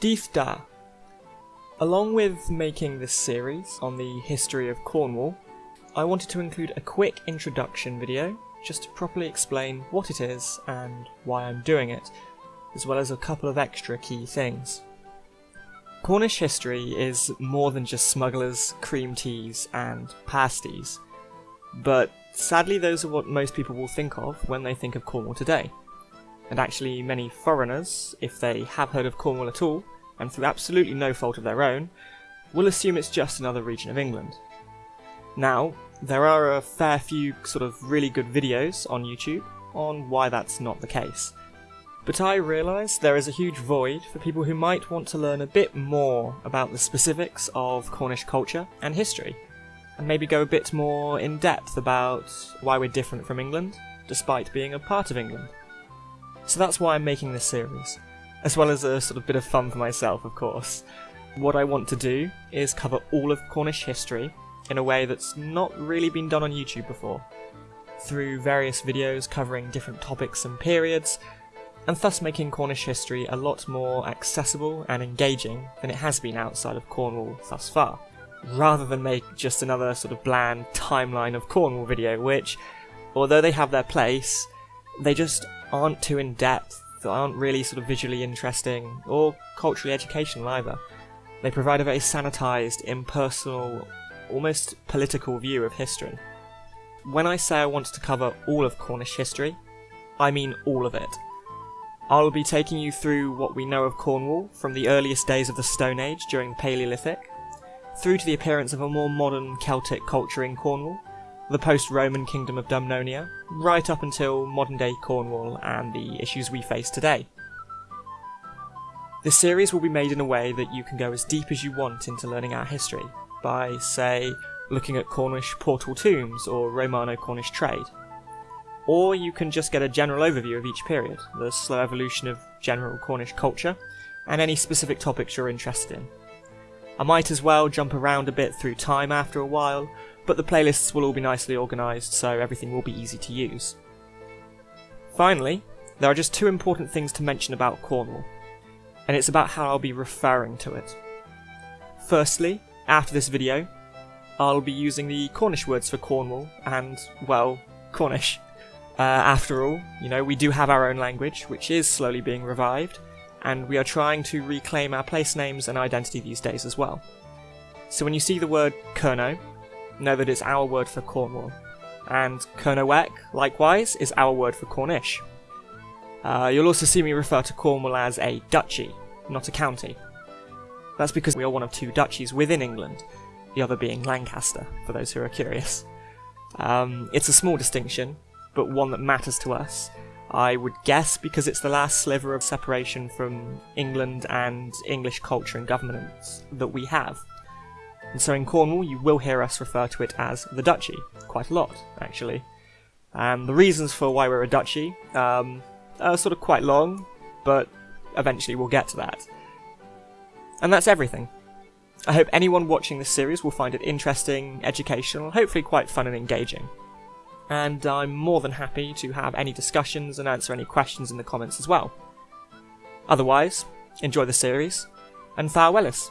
Dydh Da. Along with making this series on the history of Cornwall, I wanted to include a quick introduction video just to properly explain what it is and why I'm doing it, as well as a couple of extra key things. Cornish history is more than just smugglers, cream teas, and pasties, but sadly those are what most people will think of when they think of Cornwall today. And actually many foreigners, if they have heard of Cornwall at all, and through absolutely no fault of their own, will assume it's just another region of England. Now, there are a fair few sort of really good videos on YouTube on why that's not the case. But I realise there is a huge void for people who might want to learn a bit more about the specifics of Cornish culture and history, and maybe go a bit more in depth about why we're different from England, despite being a part of England. So that's why I'm making this series, as well as a sort of bit of fun for myself, of course. What I want to do is cover all of Cornish history in a way that's not really been done on YouTube before, through various videos covering different topics and periods, and thus making Cornish history a lot more accessible and engaging than it has been outside of Cornwall thus far, rather than make just another sort of bland timeline of Cornwall video, which, although they have their place, they just aren't too in depth, they aren't really sort of visually interesting, or culturally educational either. They provide a very sanitised, impersonal, almost political view of history. When I say I want to cover all of Cornish history, I mean all of it. I'll be taking you through what we know of Cornwall from the earliest days of the Stone Age during the Paleolithic, through to the appearance of a more modern Celtic culture in Cornwall, the post-Roman kingdom of Dumnonia, right up until modern-day Cornwall and the issues we face today. This series will be made in a way that you can go as deep as you want into learning our history, by, say, looking at Cornish portal tombs or Romano-Cornish trade. Or you can just get a general overview of each period, the slow evolution of general Cornish culture, and any specific topics you're interested in. I might as well jump around a bit through time after a while, but the playlists will all be nicely organised so everything will be easy to use. Finally, there are just two important things to mention about Cornwall, and it's about how I'll be referring to it. Firstly, after this video, I'll be using the Cornish words for Cornwall and, well, Cornish. Uh, after all, you know, we do have our own language, which is slowly being revived, and we are trying to reclaim our place names and identity these days as well. So when you see the word Kernow, know that it's our word for Cornwall, and Kernowek, likewise, is our word for Cornish. Uh, you'll also see me refer to Cornwall as a duchy, not a county. That's because we are one of two duchies within England, the other being Lancaster, for those who are curious. Um, it's a small distinction, but one that matters to us. I would guess because it's the last sliver of separation from England and English culture and governance that we have. And so in Cornwall, you will hear us refer to it as the Duchy, quite a lot, actually. And the reasons for why we're a duchy um, are sort of quite long, but eventually we'll get to that. And that's everything. I hope anyone watching this series will find it interesting, educational, hopefully quite fun and engaging. And I'm more than happy to have any discussions and answer any questions in the comments as well. Otherwise, enjoy the series, and farewellis.